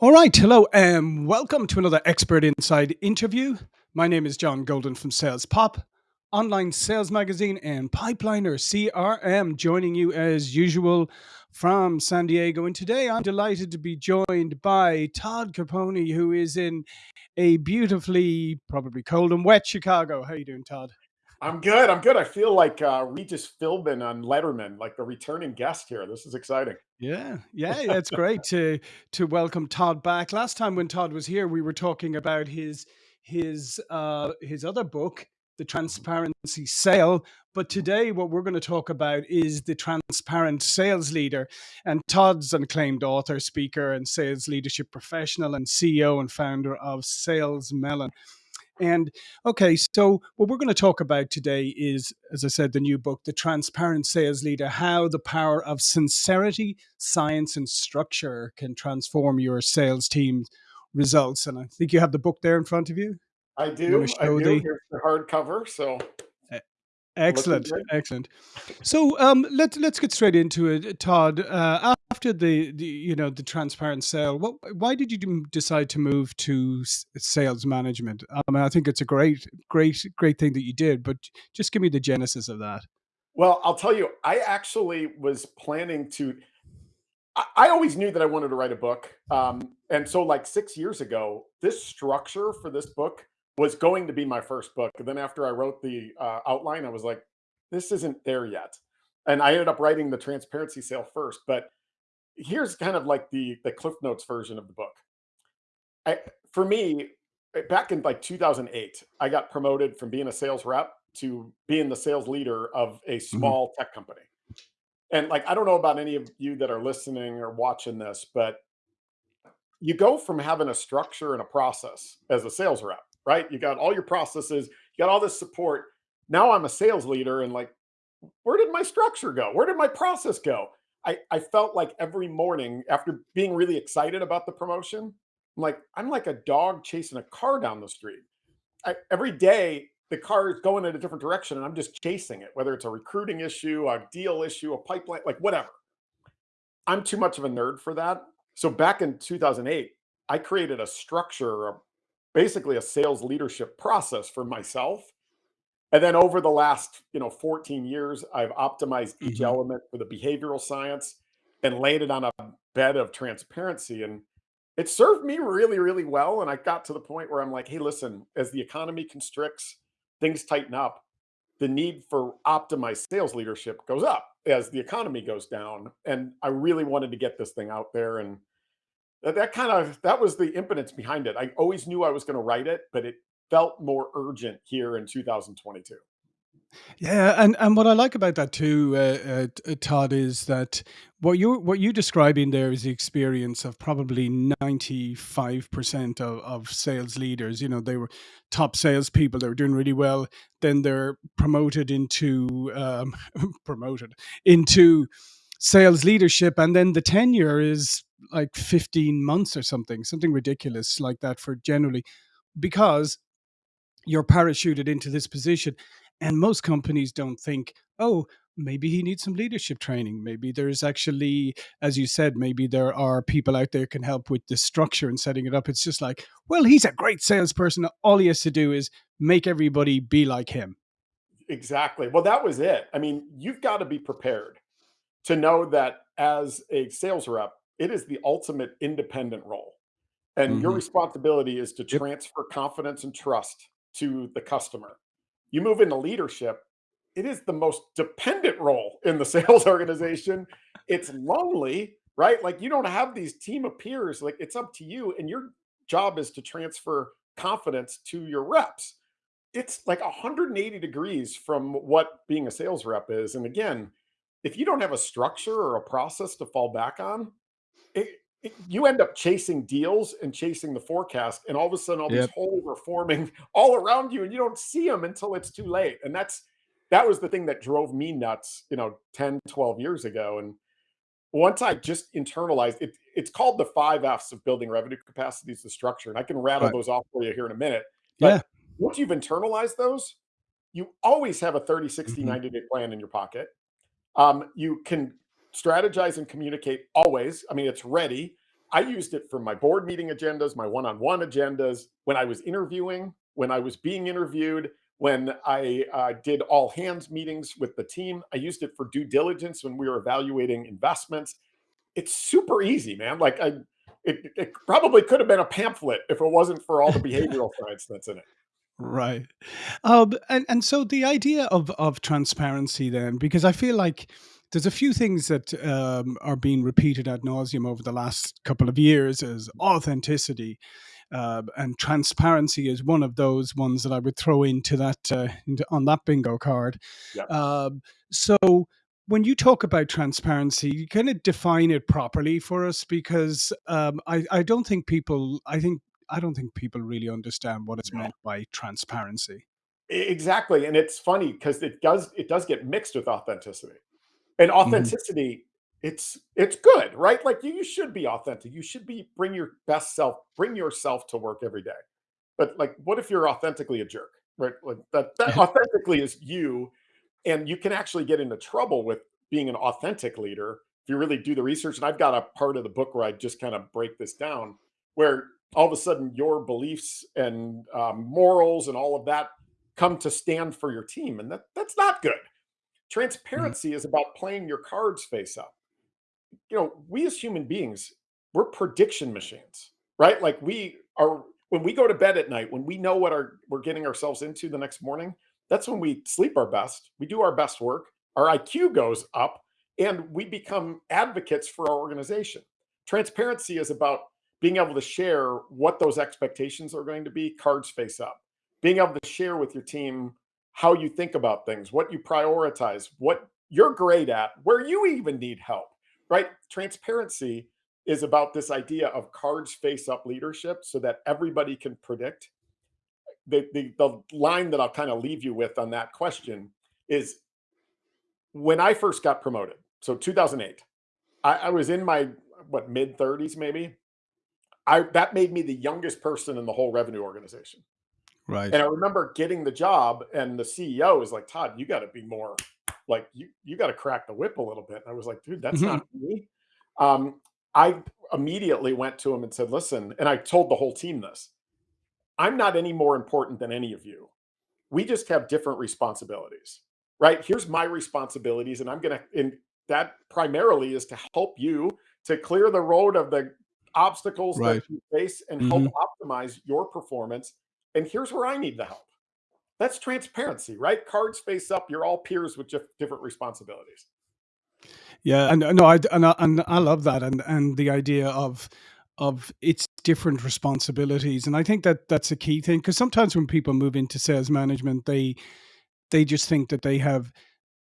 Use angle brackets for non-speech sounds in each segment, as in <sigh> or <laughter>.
All right. Hello and welcome to another Expert Insight interview. My name is John Golden from Sales Pop, online sales magazine, and Pipeliner CRM, joining you as usual from San Diego. And today I'm delighted to be joined by Todd Caponi, who is in a beautifully, probably cold and wet Chicago. How are you doing, Todd? I'm good. I'm good. I feel like uh, Regis Philbin on Letterman, like the returning guest here. This is exciting. Yeah, yeah, <laughs> it's great to to welcome Todd back. Last time when Todd was here, we were talking about his his uh his other book, The Transparency Sale. But today, what we're going to talk about is the transparent sales leader. And Todd's an acclaimed author, speaker, and sales leadership professional, and CEO and founder of Sales Melon. And okay, so what we're going to talk about today is, as I said, the new book, The Transparent Sales Leader How the Power of Sincerity, Science, and Structure Can Transform Your Sales Team's Results. And I think you have the book there in front of you. I do. I do. The... Here's the hardcover. So Excellent, excellent. So um, let's let's get straight into it, Todd. Uh, after the, the you know the transparent sale, what why did you decide to move to sales management? I mean, I think it's a great great great thing that you did, but just give me the genesis of that. Well, I'll tell you, I actually was planning to. I, I always knew that I wanted to write a book, um, and so like six years ago, this structure for this book was going to be my first book. And then after I wrote the uh, outline, I was like, this isn't there yet. And I ended up writing the transparency sale first. But here's kind of like the the Cliff Notes version of the book. I, for me, eh, back in like 2008, I got promoted from being a sales rep to being the sales leader of a mm-hmm. small mm-hmm. tech company. And like, I don't know about any of you that are listening or watching this, but you go from having a structure and a process as a sales rep right? You got all your processes, you got all this support. Now I'm a sales leader and like, where did my structure go? Where did my process go? I, I felt like every morning after being really excited about the promotion, I'm like, I'm like a dog chasing a car down the street. I, every day the car is going in a different direction and I'm just chasing it, whether it's a recruiting issue, a deal issue, a pipeline, like whatever. I'm too much of a nerd for that. So back in 2008, I created a structure, a basically a sales leadership process for myself. And then over the last, you know, 14 years, I've optimized each mm-hmm. element for the behavioral science and laid it on a bed of transparency. And it served me really, really well. And I got to the point where I'm like, hey, listen, as the economy constricts, things tighten up, the need for optimized sales leadership goes up as the economy goes down. And I really wanted to get this thing out there. And that, that kind of that was the impetus behind it. I always knew I was going to write it, but it felt more urgent here in 2022. Yeah, and and what I like about that too, uh, uh, Todd, is that what you what you describing there is the experience of probably ninety five percent of of sales leaders. You know, they were top salespeople; they were doing really well. Then they're promoted into um, <laughs> promoted into sales leadership, and then the tenure is like 15 months or something, something ridiculous like that for generally, because you're parachuted into this position. And most companies don't think, oh, maybe he needs some leadership training. Maybe there's actually, as you said, maybe there are people out there can help with the structure and setting it up. It's just like, well, he's a great salesperson. All he has to do is make everybody be like him. Exactly. Well, that was it. I mean, you've got to be prepared to know that as a sales rep, it is the ultimate independent role. And mm-hmm. your responsibility is to yep. transfer confidence and trust to the customer. You move into leadership, it is the most dependent role in the <laughs> sales organization. It's lonely, right? Like you don't have these team of peers. Like it's up to you, and your job is to transfer confidence to your reps. It's like 180 degrees from what being a sales rep is. And again, if you don't have a structure or a process to fall back on, it, it, you end up chasing deals and chasing the forecast, and all of a sudden, all yep. these holes are forming <laughs> all around you, and you don't see them until it's too late. And that's that was the thing that drove me nuts, you know, 10, 12 years ago. And once I just internalized it, it's called the five F's of building revenue capacity is the structure. And I can rattle right. those off for you here in a minute. But yeah. once you've internalized those, you always have a 30, 60, mm-hmm. 90 day plan in your pocket. Um, you can strategize and communicate always. I mean, it's ready. I used it for my board meeting agendas, my one-on-one agendas, when I was interviewing, when I was being interviewed, when I uh, did all hands meetings with the team. I used it for due diligence when we were evaluating investments. It's super easy, man. Like I, it, it probably could have been a pamphlet if it wasn't for all the <laughs> behavioral science that's in it. Right. Um, and and so the idea of of transparency then, because I feel like there's a few things that um, are being repeated ad nauseum over the last couple of years is authenticity. Uh, and transparency is one of those ones that I would throw into that uh, into, on that bingo card. Yep. Um, so when you talk about transparency, you kind of define it properly for us because um, I, I don't think people I think I don't think people really understand what is No. meant by transparency. Exactly. And it's funny because it does it does get mixed with authenticity. And Mhm. authenticity, it's it's good, right? Like you, you should be authentic. You should be bring your best self, bring yourself to work every day. But like, what if you're authentically a jerk? Right? Like that that <laughs> authentically is you. And you can actually get into trouble with being an authentic leader if you really do the research. And I've got a part of the book where I just kind of break this down, where all of a sudden your beliefs and um, morals and all of that come to stand for your team. And that that's not good Mhm. Transparency is about playing your cards face up. You know, we as human beings, we're prediction machines, right? Like we are when we go to bed at night, when we know what our we're getting ourselves into the next morning, that's when we sleep our best, we do our best work, our IQ goes up, and we become advocates for our organization. Transparency is about being able to share what those expectations are going to be, cards face up. Being able to share with your team how you think about things, what you prioritize, what you're great at, where you even need help, right? Transparency is about this idea of cards face up leadership so that everybody can predict. The, the, the line that I'll kind of leave you with on that question is when I first got promoted, so 2008, I, I was in my what mid 30s maybe. I that made me the youngest person in the whole revenue organization. Right. And I remember getting the job, and the CEO was like, "Todd, you got to be more like you. You got to crack the whip a little bit." And I was like, "Dude, that's Mhm. not me." Um, I immediately went to him and said, "Listen," and I told the whole team this: "I'm not any more important than any of you. We just have different responsibilities, right? Here's my responsibilities, and I'm gonna and that primarily is to help you to clear the road of the obstacles that you face and help Mhm. optimize your performance. And here's where I need the help." That's transparency, right? Cards face up. You're all peers with dif- different responsibilities. Yeah, and uh, no, I and I, and I love that, and and the idea of of its different responsibilities, and I think that that's a key thing because sometimes when people move into sales management, they they just think that they have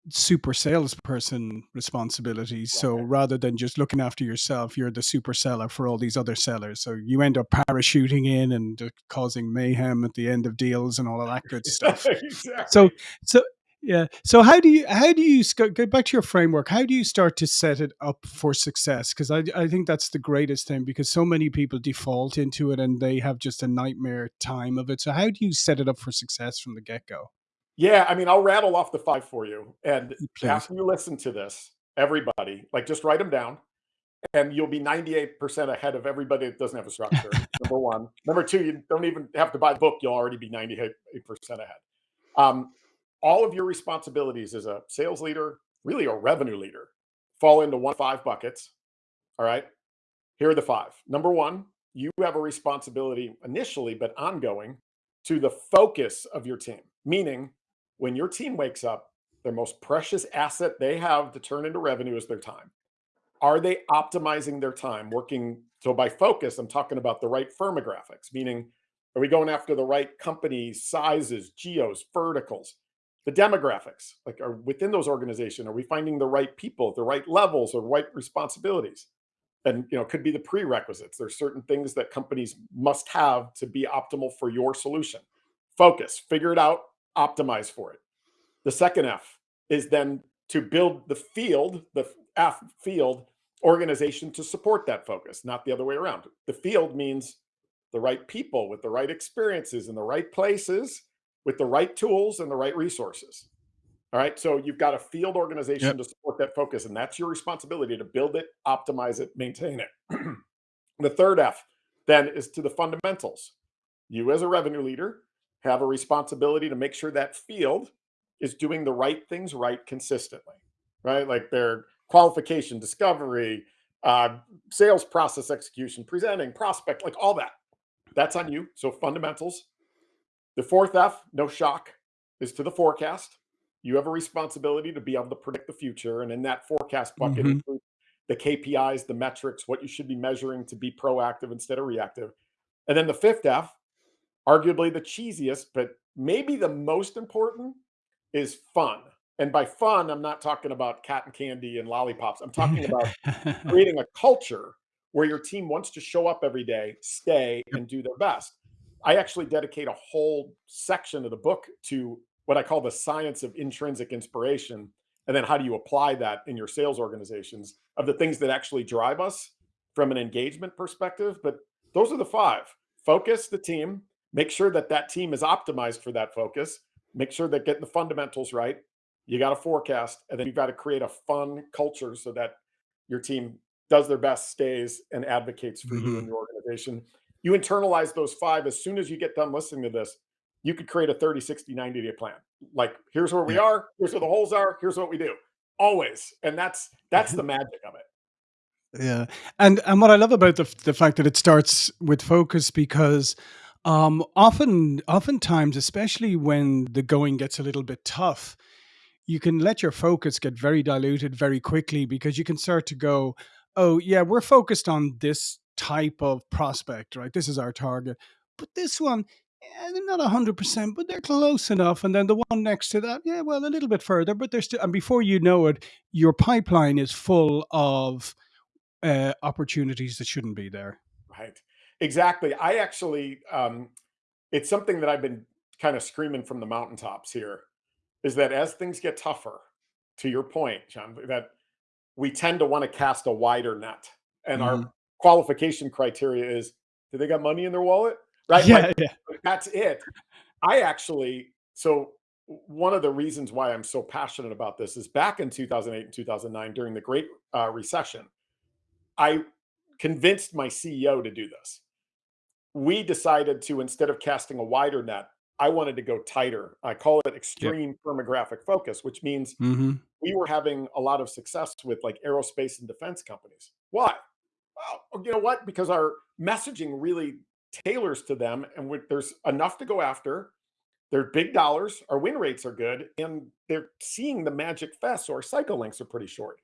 super salesperson responsibilities. So rather than just looking after yourself, you're the super seller for all these other sellers. So you end up parachuting in and causing mayhem at the end of deals and all of that good <laughs> stuff. So exactly. so so yeah. So how do you how do you go back to your framework? How do you start to set it up for success? Because I I think that's the greatest thing because so many people default into it and they have just a nightmare time of it. So how do you set it up for success from the get go? Yeah, I mean, I'll rattle off the five for you. And Please. after you listen to this, everybody, like just write them down and you'll be 98% ahead of everybody that doesn't have a structure. Number one. Number two, you don't even have to buy the book. You'll already be 98% ahead. Um, all of your responsibilities as a sales leader, really a revenue leader, fall into one five buckets. All right. Here are the five. Number one, you have a responsibility initially, but ongoing to the focus of your team. Meaning, when your team wakes up, their most precious asset they have to turn into revenue is their time. Are they optimizing their time working? So, by focus, I'm talking about the right firmographics, meaning, are we going after the right companies, sizes, geos, verticals? The demographics, like are within those organizations, are we finding the right people the right levels or right responsibilities? and you know could be the prerequisites there's certain things that companies must have to be optimal for your solution focus figure it out optimize for it the second f is then to build the field the f field organization to support that focus not the other way around the field means the right people with the right experiences in the right places with the right tools and the right resources all right. So you've got a field organization Yep. to support that focus, and that's your responsibility to build it, optimize it, maintain it. <clears throat> The third F then is to the fundamentals. You, as a revenue leader, have a responsibility to make sure that field is doing the right things right consistently, right? Like their qualification, discovery, uh, sales process execution, presenting, prospect, like all that. That's on you. So fundamentals. The fourth F, no shock, is to the forecast. You have a responsibility to be able to predict the future. And in that forecast bucket hmm includes the KPIs, the metrics, what you should be measuring to be proactive instead of reactive. And then the fifth F, arguably the cheesiest, but maybe the most important is fun. And by fun, I'm not talking about cotton candy and lollipops. I'm talking <laughs> about creating a culture where your team wants to show up every day, stay, and do their best. I actually dedicate a whole section of the book to what I call the science of intrinsic inspiration. And then how do you apply that in your sales organizations of the things that actually drive us from an engagement perspective. But those are the five focus the team, make sure that that team is optimized for that focus, make sure that getting the fundamentals right. You got to forecast, and then you've got to create a fun culture so that your team does their best, stays, and advocates for you and hmm your organization. You internalize those five as soon as you get done listening to this. You could create a 30, 60, 90 day plan. Like, here's where we are, here's where the holes are, here's what we do. Always. And that's that's the <laughs> magic of it. Yeah, and and what I love about the the fact that it starts with focus because, um, often oftentimes, especially when the going gets a little bit tough, you can let your focus get very diluted very quickly because you can start to go, "Oh, yeah, we're focused on this type of prospect, right? This is our target. But this one, eh, they're not 100%, but they're close enough. And then the one next to that, yeah, well, a little bit further, but they're still." And before you know it, your pipeline is full of uh, opportunities that shouldn't be there. Right. Exactly. I actually um it's something that I've been kind of screaming from the mountaintops here is that as things get tougher, to your point, John, that we tend to want to cast a wider net. And our Mhm. qualification criteria is do they got money in their wallet? <laughs> Right? Like Yeah, yeah. that's it. I actually so one of the reasons why I'm so passionate about this is back in 2008 and 2009 during the Great uh, Recession, I convinced my CEO to do this. We decided to instead of casting a wider net, I wanted to go tighter. I call it Yep. extreme firmographic focus, which means Mhm. we were having a lot of success with like aerospace and defense companies. Why? Well, you know what? Because our messaging really tailors to them, and there's enough to go after. They're big dollars. Our win rates are good, and they're seeing the magic fest. So our cycle lengths are pretty short.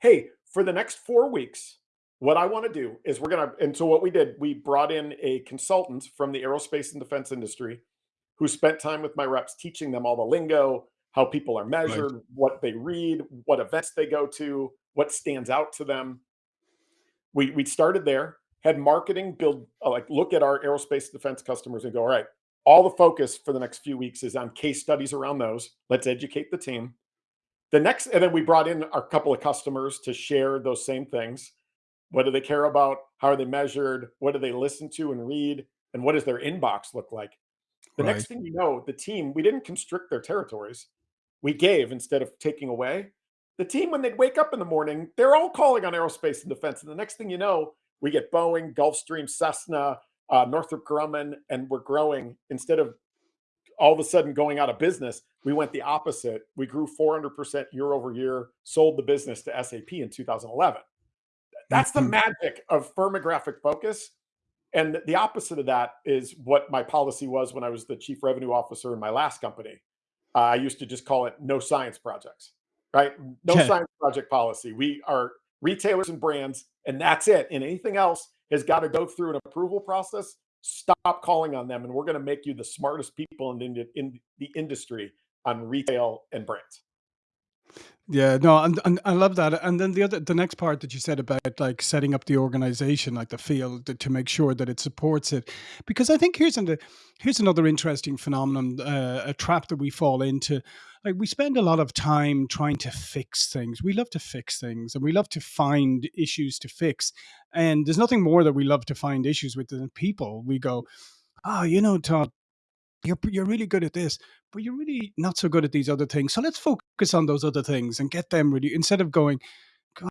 Hey, for the next four weeks, what I want to do is we're gonna. And so what we did, we brought in a consultant from the aerospace and defense industry who spent time with my reps teaching them all the lingo, how people are Right. measured, what they read, what events they go to, what stands out to them. We we started there, had marketing build uh, like look at our aerospace defense customers and go, all right, all the focus for the next few weeks is on case studies around those. Let's educate the team. The next, and then we brought in a couple of customers to share those same things. What do they care about? How are they measured? What do they listen to and read? And what does their inbox look like? The Right. next thing you know, the team, we didn't constrict their territories. We gave instead of taking away. The team, when they'd wake up in the morning, they're all calling on aerospace and defense. And the next thing you know, we get Boeing, Gulfstream, Cessna, uh, Northrop Grumman, and we're growing. Instead of all of a sudden going out of business, we went the opposite. We grew 400% year over year, sold the business to SAP in 2011. That's the Mhm. magic of firmographic focus and the opposite of that is what my policy was when I was the chief revenue officer in my last company. Uh, I used to just call it no science projects, right? No Yeah. science project policy. We are retailers and brands, and that's it. And anything else has got to go through an approval process. Stop calling on them, and we're going to make you the smartest people in the, in the industry on retail and brands. Yeah, no, and and I love that. And then the other the next part that you said about like setting up the organization, like the field to, make sure that it supports it. Because I think here's an, here's another interesting phenomenon, uh, a trap that we fall into. Like we spend a lot of time trying to fix things. We love to fix things and we love to find issues to fix. And there's nothing more that we love to find issues with than people. We go, oh, you know, Todd, you're you're really good at this, but you're really not so good at these other things. So let's focus on those other things and get them really instead of going,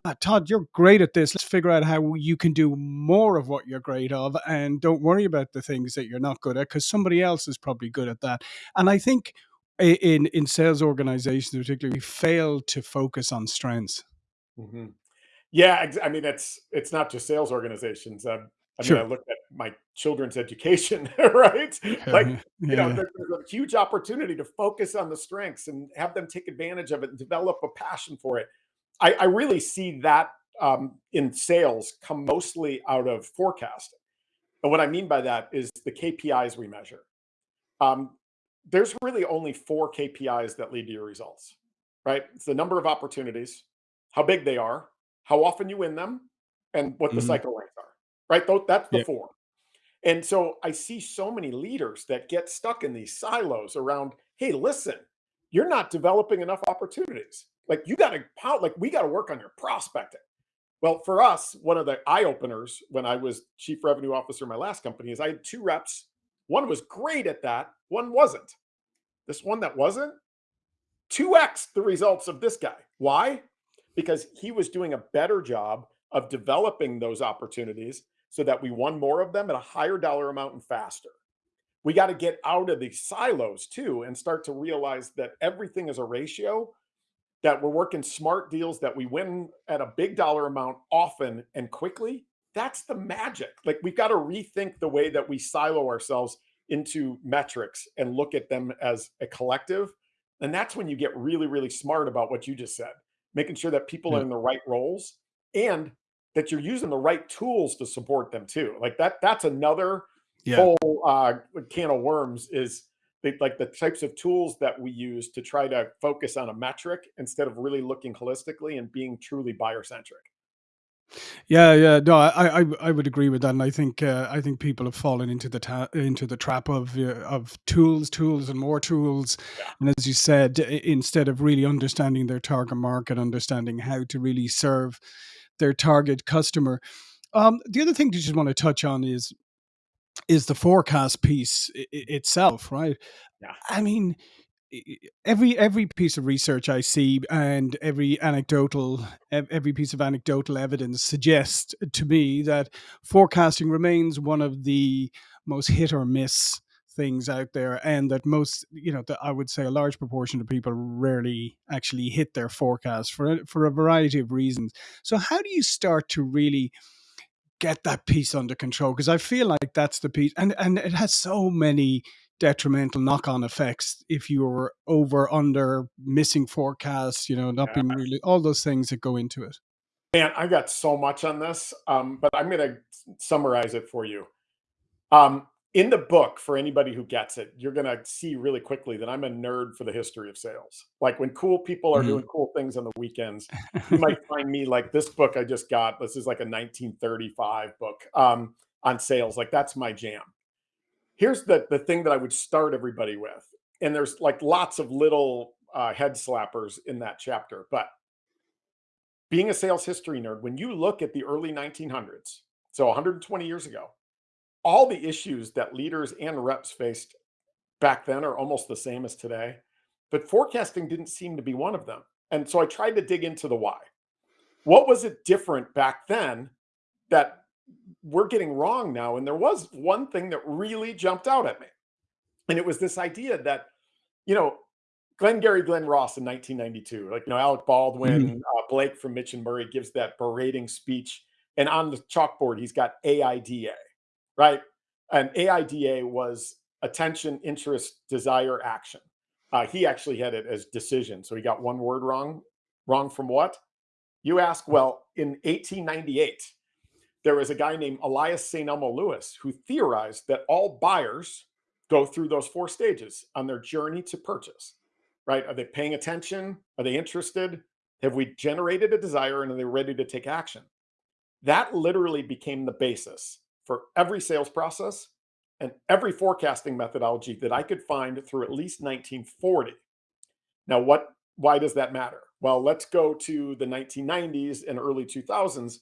God, Todd, you're great at this. Let's figure out how you can do more of what you're great of, and don't worry about the things that you're not good at because somebody else is probably good at that. And I think in in sales organizations, particularly, we fail to focus on strengths. hmm Yeah, I mean, it's it's not just sales organizations. Um, I mean, I look at my children's education, <laughs> right? Like, <laughs> you know, yeah, there, there's a huge opportunity to focus on the strengths and have them take advantage of it and develop a passion for it. I, I really see that um, in sales come mostly out of forecasting. And what I mean by that is the KPIs we measure. Um, there's really only four KPIs that lead to your results, right? It's the number of opportunities, how big they are, how often you win them, and what the mhm, cycle length are, right? That's the four. And so I see so many leaders that get stuck in these silos around, hey, listen, you're not developing enough opportunities. Like you got to, like we got to work on your prospecting. Well, for us, one of the eye openers when I was chief revenue officer in my last company is I had two reps. One was great at that, one wasn't. This one that wasn't, 2x the results of this guy. Why? Because he was doing a better job of developing those opportunities so that we won more of them at a higher dollar amount and faster. We got to get out of these silos too and start to realize that everything is a ratio that we're working smart deals that we win at a big dollar amount often and quickly, that's the magic. Like we've got to rethink the way that we silo ourselves into metrics and look at them as a collective. And that's when you get really, really smart about what you just said, making sure that people are in the right roles and that you're using the right tools to support them too. Like that, that's another yeah. whole uh, can of worms is the, like the types of tools that we use to try to focus on a metric instead of really looking holistically and being truly buyer centric. Yeah, yeah. No, I, I, I would agree with that, and I think, uh, I think people have fallen into the ta- into the trap of uh, of tools, tools, and more tools. Yeah. And as you said, instead of really understanding their target market, understanding how to really serve their target customer. Um, the other thing you just want to touch on is is the forecast piece i- itself, right? Yeah. I mean, every every piece of research I see and every anecdotal every piece of anecdotal evidence suggests to me that forecasting remains one of the most hit or miss things out there and that most you know that I would say a large proportion of people rarely actually hit their forecast for a- for a variety of reasons. So how do you start to really get that piece under control because I feel like that's the piece, and and it has so many detrimental knock-on effects if you're over under missing forecasts you know not Yeah. being really all those things that go into it Man, I got so much on this, um, but I'm going to summarize it for you. Um, in the book, for anybody who gets it, you're going to see really quickly that I'm a nerd for the history of sales. Like when cool people are Mhm. doing cool things on the weekends, you might <laughs> find me like this book I just got. This is like a 1935 book um, on sales. Like that's my jam. Here's the the thing that I would start everybody with, and there's like lots of little uh, head slappers in that chapter. But being a sales history nerd, when you look at the early 1900s, so 120 years ago, all the issues that leaders and reps faced back then are almost the same as today. But forecasting didn't seem to be one of them. And so I tried to dig into the why. What was it different back then that we're getting wrong now? And there was one thing that really jumped out at me. And it was this idea that, you know, Glenn Glengarry Glen Ross in 1992, like, you know, Alec. Baldwin, uh, Blake from Mitch and Murray gives that berating speech. And on the chalkboard, he's got AIDA, right? And AIDA was attention, interest, desire, action. Uh, he actually had it as decision. So he got one word wrong. Wrong from what? You ask, well, in 1898, there was a guy named Elias St. Elmo Lewis who theorized that all buyers go through those four stages on their journey to purchase, right? Are they paying attention? Are they interested? Have we generated a desire and are they ready to take action? That literally became the basis for every sales process and every forecasting methodology that I could find through at least 1940. Now, what why does that matter? Well, let's go to the 1990s and early 2000s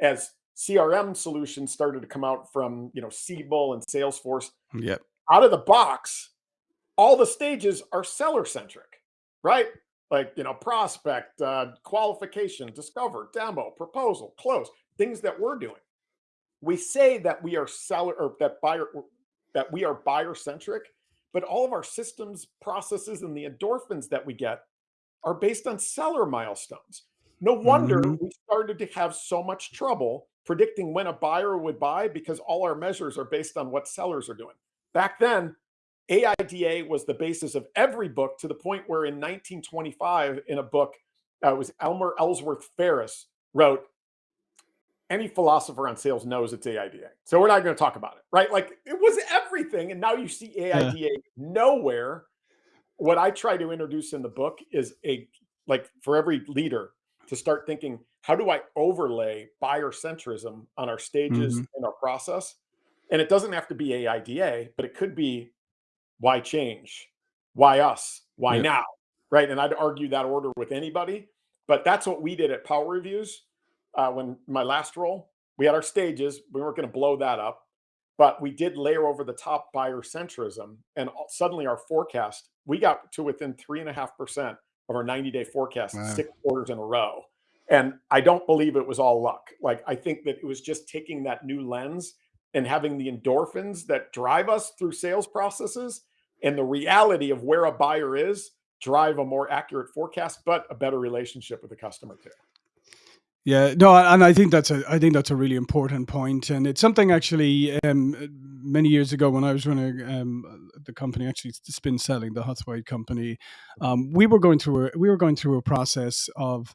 as CRM solutions started to come out from, you know, Siebel and Salesforce. Yep. Out of the box, all the stages are seller centric, right? like you know prospect, uh, qualification, discover, demo, proposal, close, things that we're doing. We say that we are seller or that buyer that we are buyer centric, but all of our systems, processes, and the endorphins that we get are based on seller milestones. No wonder hmm we started to have so much trouble predicting when a buyer would buy because all our measures are based on what sellers are doing. Back then, AIDA was the basis of every book to the point where in 1925, in a book, uh, it was Elmer Ellsworth Ferris wrote, any philosopher on sales knows it's AIDA. So we're not going to talk about it, right? Like it was everything. And now you see Yeah. AIDA nowhere. What I try to introduce in the book is a, like for every leader to start thinking, how do I overlay buyer centrism on our stages hmm in our process? And it doesn't have to be AIDA, but it could be why change? Why us? Why Yeah. now? Right. And I'd argue that order with anybody. But that's what we did at Power Reviews uh, when my last role. We had our stages. We weren't going to blow that up, but we did layer over the top buyer centrism. And suddenly our forecast, we got to within three and a half percent of our 90 day forecast Wow. six quarters in a row. And I don't believe it was all luck. Like, I think that it was just taking that new lens and having the endorphins that drive us through sales processes and the reality of where a buyer is drive a more accurate forecast, but a better relationship with the customer too. Yeah, no, and I think that's a I think that's a really important point, and it's something actually um, many years ago when I was running um, the company, actually Spin Selling, the Huthwaite company, um, we were going through a, we were going through a process of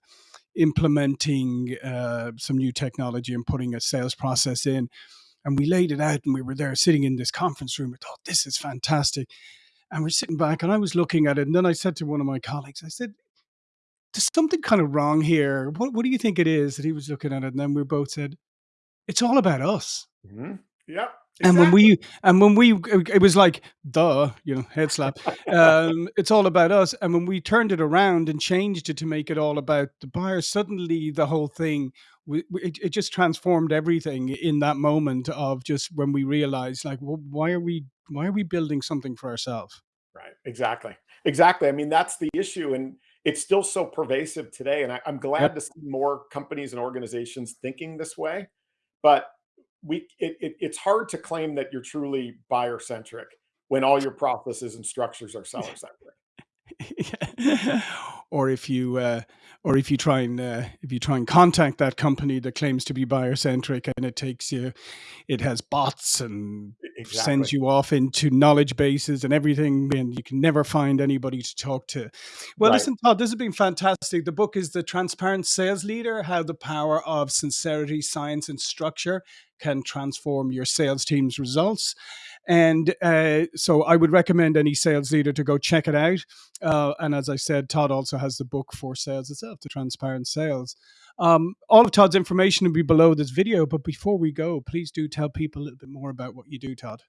implementing uh, some new technology and putting a sales process in, and we laid it out, and we were there sitting in this conference room. We thought this is fantastic, and we're sitting back, and I was looking at it, and then I said to one of my colleagues, I said, "There's something kind of wrong here. What what do you think it is?" That he was looking at it, and then we both said, "It's all about us." Mhm. Yep, And when we and when we it was like, "Duh," you know, head slap. Um, it's all about us. And when we turned it around and changed it to make it all about the buyer, suddenly the whole thing w- w- it, it just transformed everything in that moment of just when we realized, like, well, why are we why are we building something for ourselves? Right. Exactly. Exactly. I mean, that's the issue. And it's still so pervasive today. And I, I'm Yep. glad to see more companies and organizations thinking this way. But we it, it, it's hard to claim that you're truly buyer centric when all your processes and structures are <laughs> seller centric. <laughs> Or if you uh, or if you try and uh, if you try and contact that company that claims to be buyer centric and it takes you it has bots and Exactly. sends you off into knowledge bases and everything and you can never find anybody to talk to well Right. listen todd this has been fantastic the book is the transparent sales leader how the power of sincerity science and structure can transform your sales team's results and uh, so i would recommend any sales leader to go check it out uh, and as I said, Todd also has the book for sales itself, The Transparent Sales. Um, all of Todd's information will be below this video. But before we go, please do tell people a little bit more about what you do, Todd.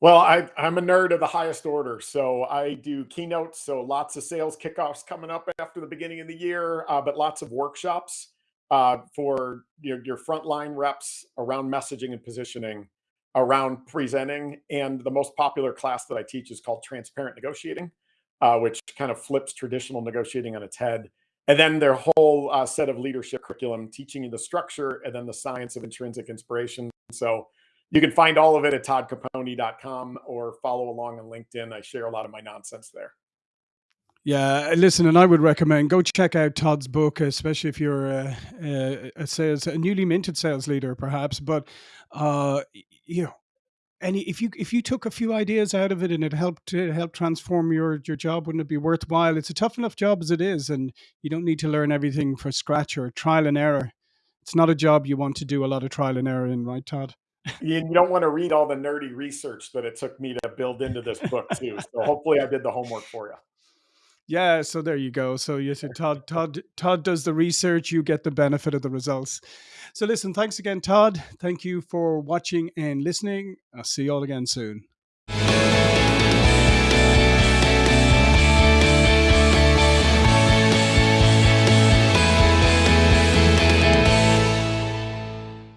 Well, I, I'm a nerd of the highest order. So I do keynotes. So lots of sales kickoffs coming up after the beginning of the year, uh, but lots of workshops uh, for your, your frontline reps around messaging and positioning, around presenting. And the most popular class that I teach is called Transparent Negotiating, uh, which kind of flips traditional negotiating on its head. And then their whole uh, set of leadership curriculum teaching you the structure and then the science of intrinsic inspiration. So you can find all of it at toddcaponi.com or follow along on LinkedIn. I share a lot of my nonsense there. Yeah, listen, and I would recommend go check out Todd's book, especially if you're a, a, a sales, a newly minted sales leader, perhaps. But uh, you know, any if you if you took a few ideas out of it and it helped to help transform your your job, wouldn't it be worthwhile? It's a tough enough job as it is, and you don't need to learn everything for scratch or trial and error. It's not a job you want to do a lot of trial and error in, right, Todd? You don't want to read all the nerdy research that it took me to build into this book, too. So hopefully I did the homework for you. Yeah, so there you go. So you said Todd, Todd, Todd does the research. You get the benefit of the results. So listen, thanks again, Todd. Thank you for watching and listening. I'll see you all again soon.